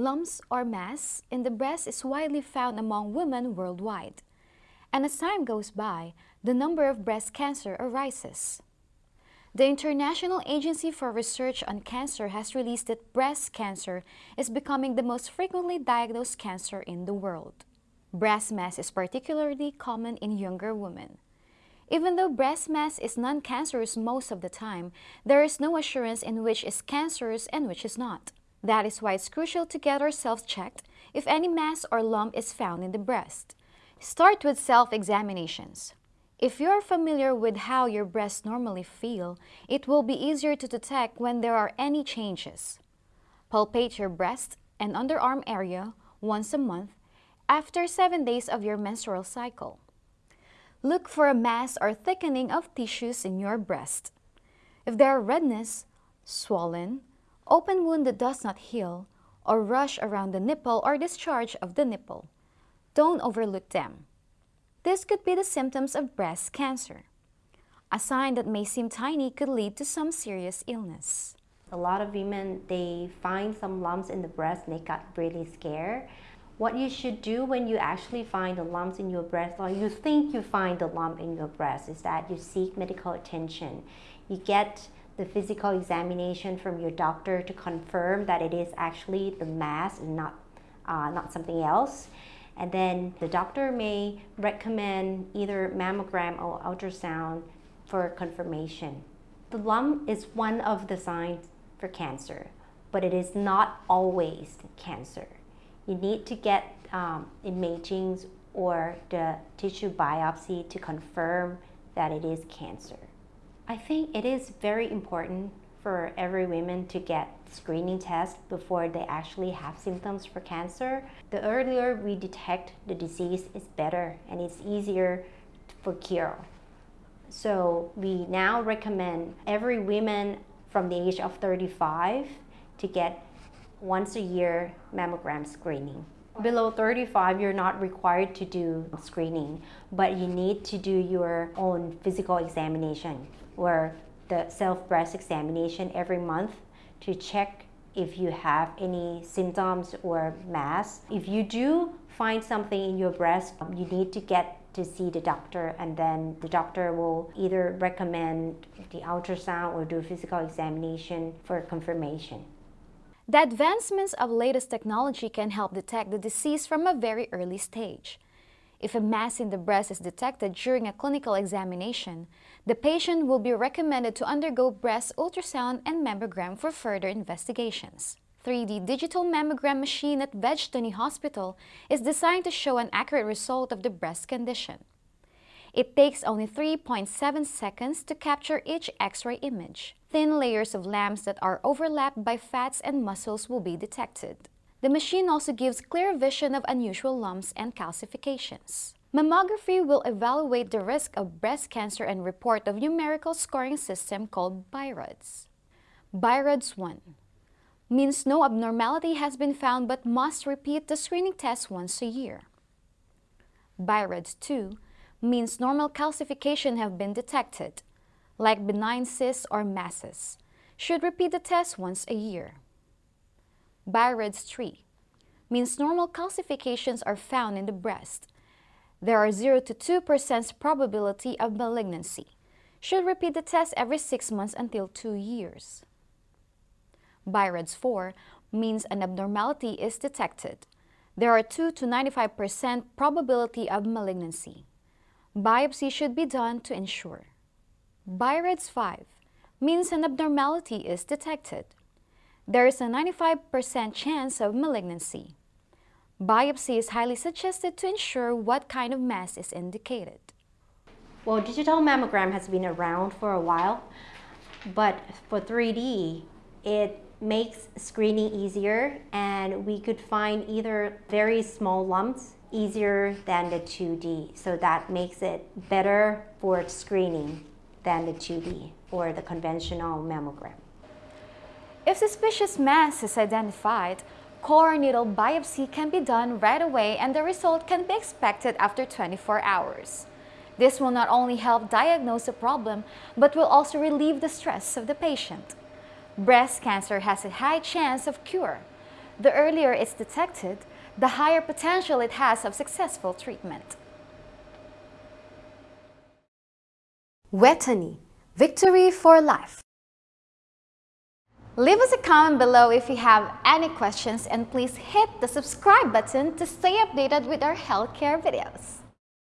Lumps or mass in the breast is widely found among women worldwide. And as time goes by, the number of breast cancer arises. The International Agency for Research on Cancer has released that breast cancer is becoming the most frequently diagnosed cancer in the world. Breast mass is particularly common in younger women. Even though breast mass is non-cancerous most of the time, there is no assurance in which is cancerous and which is not. That is why it's crucial to get ourselves checked if any mass or lump is found in the breast. Start with self-examinations. If you are familiar with how your breasts normally feel, it will be easier to detect when there are any changes. Palpate your breast and underarm area once a month after 7 days of your menstrual cycle. Look for a mass or thickening of tissues in your breast. If there are redness, swollen, open wound that does not heal, or rush around the nipple or discharge of the nipple, don't overlook them. This could be the symptoms of breast cancer. A sign that may seem tiny could lead to some serious illness. A lot of women, they find some lumps in the breast and they got really scared. What you should do when you actually find the lumps in your breast or you think you find the lump in your breast is that you seek medical attention. You get the physical examination from your doctor to confirm that it is actually the mass and not, uh, not something else. And then the doctor may recommend either mammogram or ultrasound for confirmation. The lump is one of the signs for cancer, but it is not always cancer. You need to get um, imaging or the tissue biopsy to confirm that it is cancer. I think it is very important for every woman to get screening tests before they actually have symptoms for cancer. The earlier we detect the disease is better and it's easier for cure. So we now recommend every woman from the age of 35 to get once a year mammogram screening. Below 35, you're not required to do screening, but you need to do your own physical examination or the self-breast examination every month to check if you have any symptoms or mass. If you do find something in your breast, you need to get to see the doctor and then the doctor will either recommend the ultrasound or do a physical examination for confirmation. The advancements of latest technology can help detect the disease from a very early stage. If a mass in the breast is detected during a clinical examination, the patient will be recommended to undergo breast ultrasound and mammogram for further investigations. 3D digital mammogram machine at Vejthani Hospital is designed to show an accurate result of the breast condition. It takes only 3.7 seconds to capture each X-ray image. Thin layers of lamps that are overlapped by fats and muscles will be detected. The machine also gives clear vision of unusual lumps and calcifications. Mammography will evaluate the risk of breast cancer and report a numerical scoring system called BI-RADS. BI-RADS 1 means no abnormality has been found but must repeat the screening test once a year. BI-RADS 2 means normal calcification have been detected, like benign cysts or masses, should repeat the test once a year. BI-RADS 3 means normal calcifications are found in the breast. There are 0 to 2% probability of malignancy. Should repeat the test every 6 months until 2 years. BI-RADS 4 means an abnormality is detected. There are 2 to 95% probability of malignancy. Biopsy should be done to ensure. BI-RADS 5 means an abnormality is detected there is a 95% chance of malignancy. Biopsy is highly suggested to ensure what kind of mass is indicated. Well, digital mammogram has been around for a while, but for 3D, it makes screening easier and we could find either very small lumps easier than the 2D. So that makes it better for screening than the 2D or the conventional mammogram. If suspicious mass is identified, core needle biopsy can be done right away and the result can be expected after 24 hours. This will not only help diagnose the problem, but will also relieve the stress of the patient. Breast cancer has a high chance of cure. The earlier it's detected, the higher potential it has of successful treatment. Vejthani, victory for life. Leave us a comment below if you have any questions and please hit the subscribe button to stay updated with our healthcare videos.